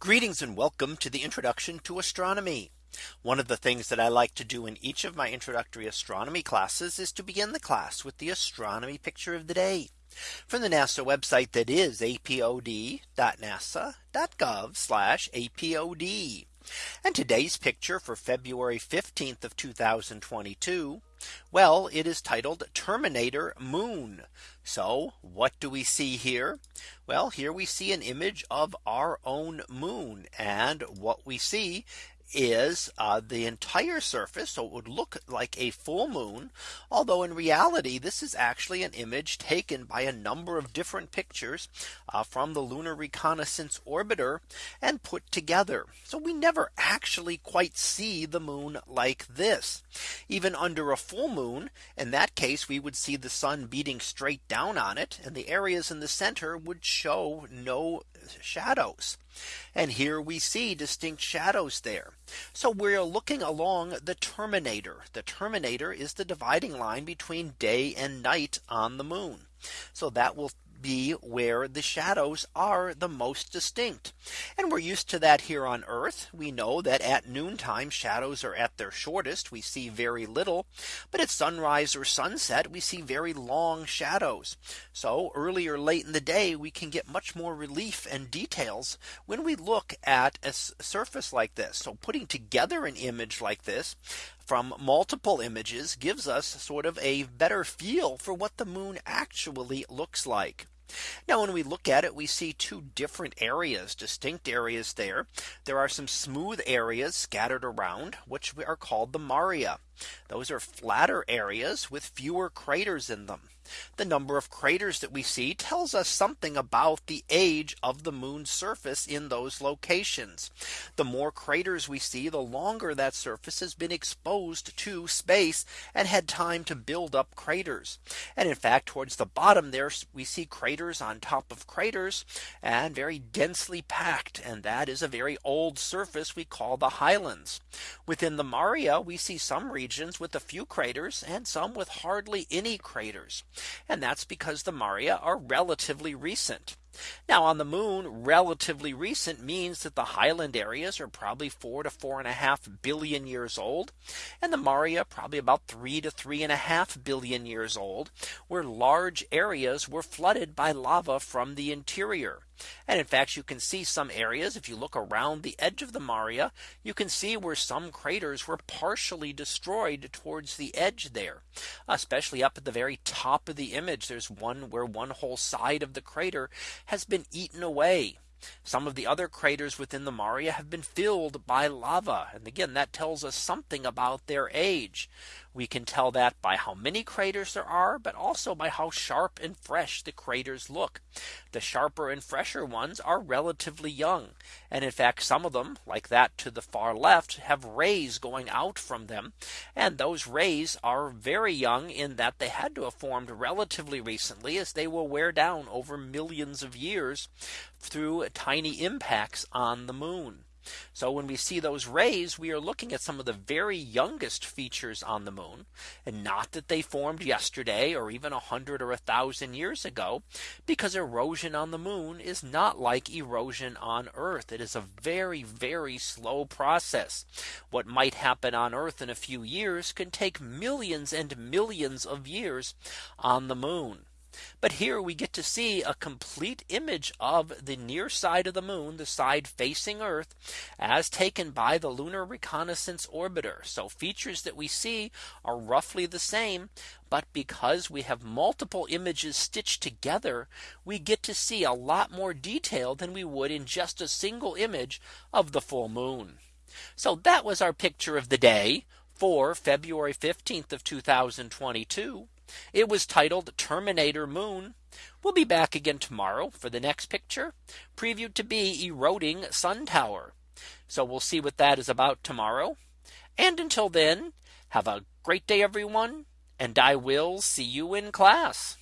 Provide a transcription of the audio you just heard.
Greetings and welcome to the introduction to astronomy. One of the things that I like to do in each of my introductory astronomy classes is to begin the class with the astronomy picture of the day from the NASA website that is apod.nasa.gov apod. And today's picture for February 15th of 2022. Well, it is titled Terminator Moon. So what do we see here? Well, here we see an image of our own moon. And what we see is uh, the entire surface. So it would look like a full moon. Although in reality, this is actually an image taken by a number of different pictures uh, from the Lunar Reconnaissance Orbiter and put together. So we never actually quite see the moon like this. Even under a full moon, in that case, we would see the sun beating straight down on it. And the areas in the center would show no shadows. And here we see distinct shadows there. So we're looking along the terminator. The terminator is the dividing line between day and night on the moon. So that will be where the shadows are the most distinct. And we're used to that here on Earth. We know that at noontime shadows are at their shortest. We see very little. But at sunrise or sunset, we see very long shadows. So early or late in the day, we can get much more relief and details when we look at a surface like this. So putting together an image like this from multiple images gives us sort of a better feel for what the moon actually looks like. Now when we look at it, we see two different areas, distinct areas there. There are some smooth areas scattered around, which are called the Maria. Those are flatter areas with fewer craters in them. The number of craters that we see tells us something about the age of the moon's surface in those locations. The more craters we see, the longer that surface has been exposed to space and had time to build up craters. And in fact, towards the bottom there, we see craters on top of craters and very densely packed. And that is a very old surface we call the highlands. Within the Maria, we see some regions with a few craters and some with hardly any craters. And that's because the Maria are relatively recent. Now on the moon, relatively recent means that the highland areas are probably four to four and a half billion years old. And the Maria probably about three to three and a half billion years old, where large areas were flooded by lava from the interior. And in fact, you can see some areas if you look around the edge of the Maria, you can see where some craters were partially destroyed towards the edge there, especially up at the very top of the image. There's one where one whole side of the crater has been eaten away. Some of the other craters within the Maria have been filled by lava. And again, that tells us something about their age. We can tell that by how many craters there are, but also by how sharp and fresh the craters look. The sharper and fresher ones are relatively young. And in fact, some of them like that to the far left have rays going out from them. And those rays are very young in that they had to have formed relatively recently as they will wear down over millions of years through tiny impacts on the moon. So when we see those rays, we are looking at some of the very youngest features on the moon and not that they formed yesterday or even a hundred or a thousand years ago, because erosion on the moon is not like erosion on Earth. It is a very, very slow process. What might happen on Earth in a few years can take millions and millions of years on the moon. But here we get to see a complete image of the near side of the moon, the side facing Earth, as taken by the Lunar Reconnaissance Orbiter. So features that we see are roughly the same. But because we have multiple images stitched together, we get to see a lot more detail than we would in just a single image of the full moon. So that was our picture of the day for February 15th of 2022. It was titled Terminator Moon. We'll be back again tomorrow for the next picture previewed to be eroding sun tower. So we'll see what that is about tomorrow. And until then, have a great day, everyone. And I will see you in class.